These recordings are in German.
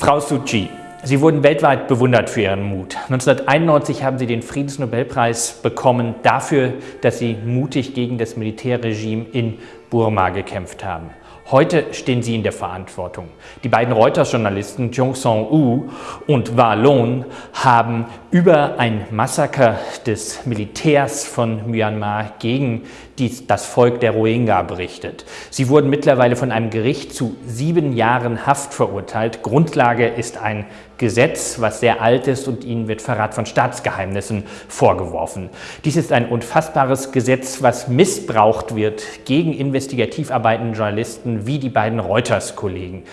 Frau Suu Kyi, Sie wurden weltweit bewundert für Ihren Mut. 1991 haben Sie den Friedensnobelpreis bekommen dafür, dass Sie mutig gegen das Militärregime in Burma gekämpft haben. Heute stehen Sie in der Verantwortung. Die beiden Reuters-Journalisten Jong Song-u und Wa Lon haben über ein Massaker des Militärs von Myanmar gegen die, das Volk der Rohingya berichtet. Sie wurden mittlerweile von einem Gericht zu sieben Jahren Haft verurteilt. Grundlage ist ein Gesetz, was sehr alt ist und ihnen wird Verrat von Staatsgeheimnissen vorgeworfen. Dies ist ein unfassbares Gesetz, was missbraucht wird gegen investigativ arbeitende Journalisten wie die beiden Reuters-Kollegen.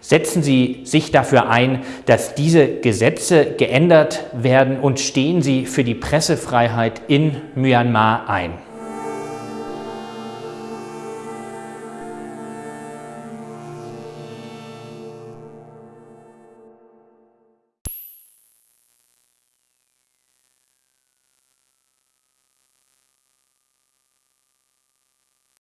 Setzen Sie sich dafür ein, dass diese Gesetze geändert werden und stehen Sie für die Pressefreiheit in Myanmar ein.